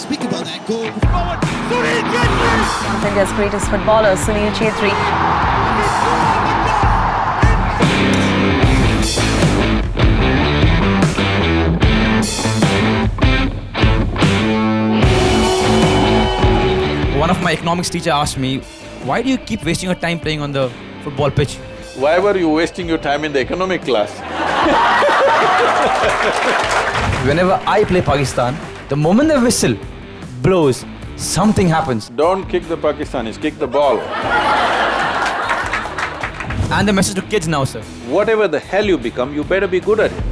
speak about that goal. One of India's greatest footballers, Sunil Chhetri. One of my economics teacher asked me, why do you keep wasting your time playing on the football pitch? Why were you wasting your time in the economic class? Whenever I play Pakistan, the moment the whistle blows, something happens. Don't kick the Pakistanis, kick the ball. And the message to kids now, sir. Whatever the hell you become, you better be good at it.